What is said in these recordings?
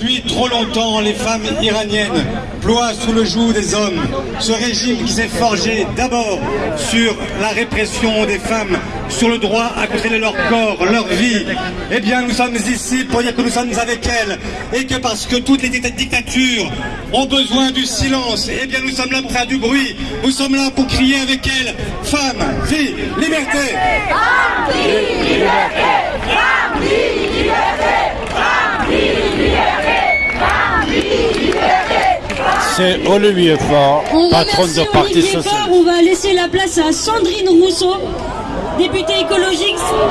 Depuis trop longtemps, les femmes iraniennes ploient sous le joug des hommes. Ce régime qui s'est forgé d'abord sur la répression des femmes, sur le droit à contrôler leur corps, leur vie. Eh bien, nous sommes ici pour dire que nous sommes avec elles et que parce que toutes les dictatures ont besoin du silence, eh bien, nous sommes là pour faire du bruit. Nous sommes là pour crier avec elles femmes, vie, liberté. Olivier Parti On va laisser la place à Sandrine Rousseau, députée écologique. Ah,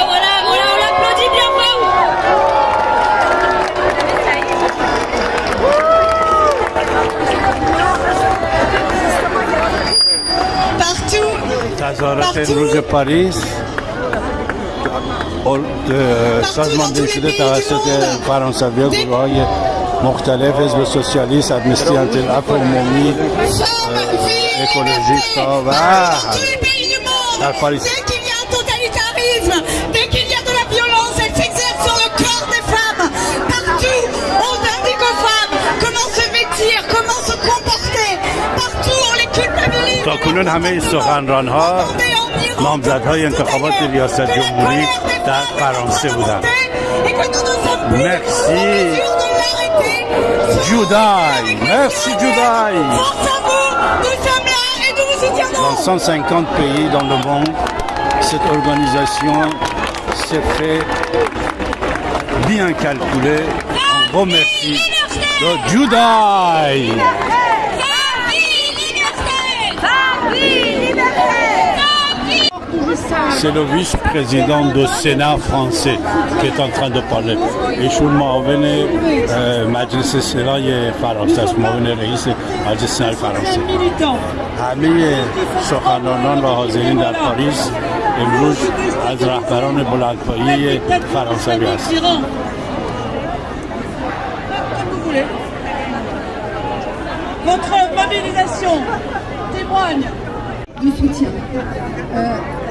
on bien. Partout. De Paris. De, Partout. مختلف حزب سوسیالیست ادمیستی انتل عفو عمومی اکولوژیست ها و در پاریس Dès qu'il y a un totalitarisme, dès qu'il y a de la violence, elle s'exerce sur le corps des femmes. Partout, on indique aux femmes comment se vêtir, comment se comporter. Partout, on les culpabilise. تا کنون همه سخنران ها نامزدهای انتخابات ریاست جمهوری در فرانسه بودند Et Judaï. Merci Judaï. Force à vous, nous sommes là et nous vous soutiendrons. Dans 150 pays dans le monde, cette organisation s'est fait bien calculée. On merci le Judaï. C'est le vice-président du Sénat français qui est en train de parler. ایشون معاون اه، مجلس سنای فرانسه است معاون رئیس مجلس سنای فرانسه همه سخنرانان و حاضرین در پاریس امروز از رهبران بلندپایه فرانسوی هستند Votre mobilisation témoigne du soutien. Euh,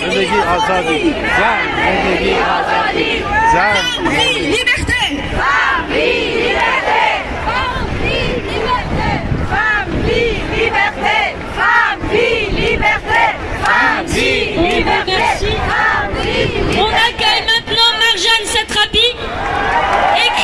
زندگی آزادی زن زندگی آزادی زن Liberté Merci. On accueille maintenant Marjane Satrapi, écrivaine et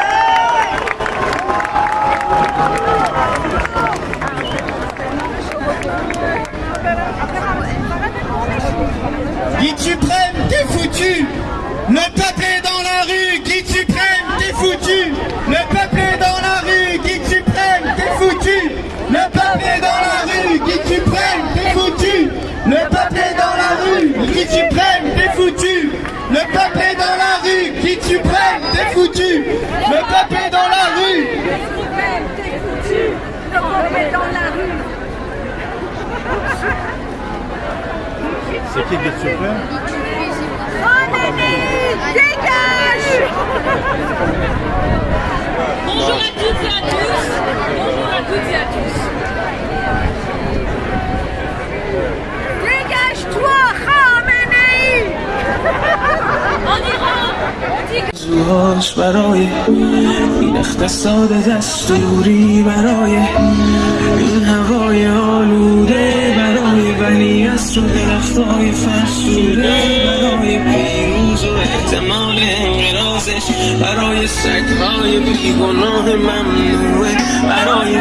Guide suprême, t'es foutu. Le peuple est dans la rue, guide suprême, t'es foutu. Le peuple est dans la rue, guide suprême, t'es foutu. Le peuple est dans la rue, guide suprême, t'es foutu. Le peuple est dans la rue, guide suprême, t'es foutu. Le peuple est dans la rue, guide suprême, t'es foutu. Le peuple est dans la rue C'est qui Guide Suprême Bonjour à toutes et à tous. Bonjour à toutes et à tous. Dégage-toi, Khamenei En Iran, on dit que زوهاش برای این اقتصاد دستوری برای این هوای های فرسوده برای پیروز و اعتماد انقرازش برای سگهای بیگناه ممنوعه برای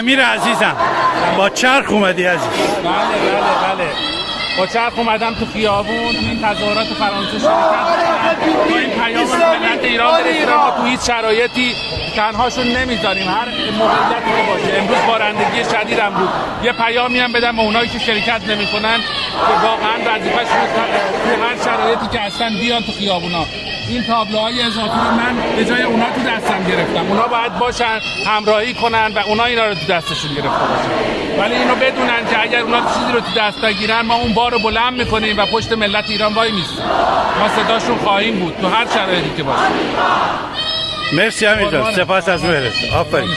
امیر عزیزم با چرخ اومدی عزیز. بله بله بله. با چرخ اومدم تو خیابون تو این تظاهرات فرانسه کردم با این پیام ملت ایران برسونم ما تو هیچ شرایطی تنهاشون نمی‌ذاریم. هر موقعیتی که باشه. امروز بارندگی شدید هم بود. یه پیامی هم بدم به اونایی که شرکت نمی‌کنن که واقعا وظیفه‌شون تو هر شرایطی که هستن بیان تو خیابونا. این تابلوهای اضافی رو من به جای اونا تو دستم گرفتم. اونا باید باشن همراهی کنن و اونا اینا رو تو دستشون گرفته باشن. ولی اینو بدونن که اگر اونا چیزی رو تو دست بگیرن ما اون بار رو بلند می‌کنیم و پشت ملت ایران وای میستیم ما صداشون خواهیم بود. تو هر شرایطی که باشه. مرسی امیر جان سپاس از مهرت آفرین.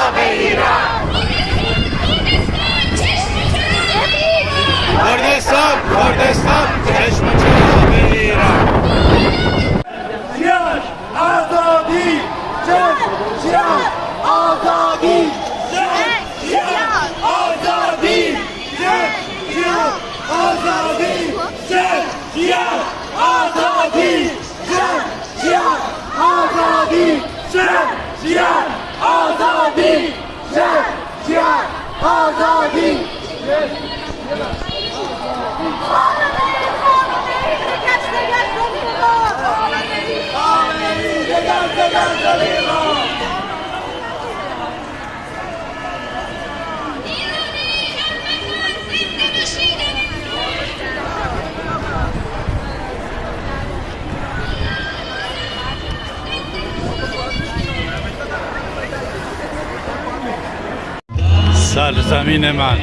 سرزمین من.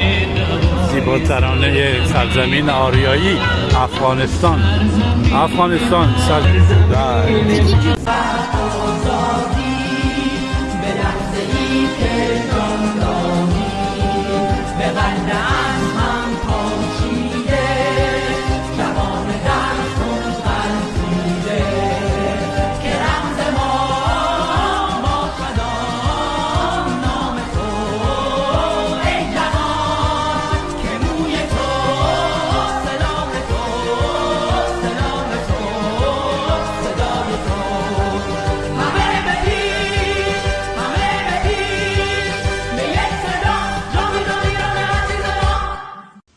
زیباترانه سرزمین آریایی افغانستان. افغانستان سر...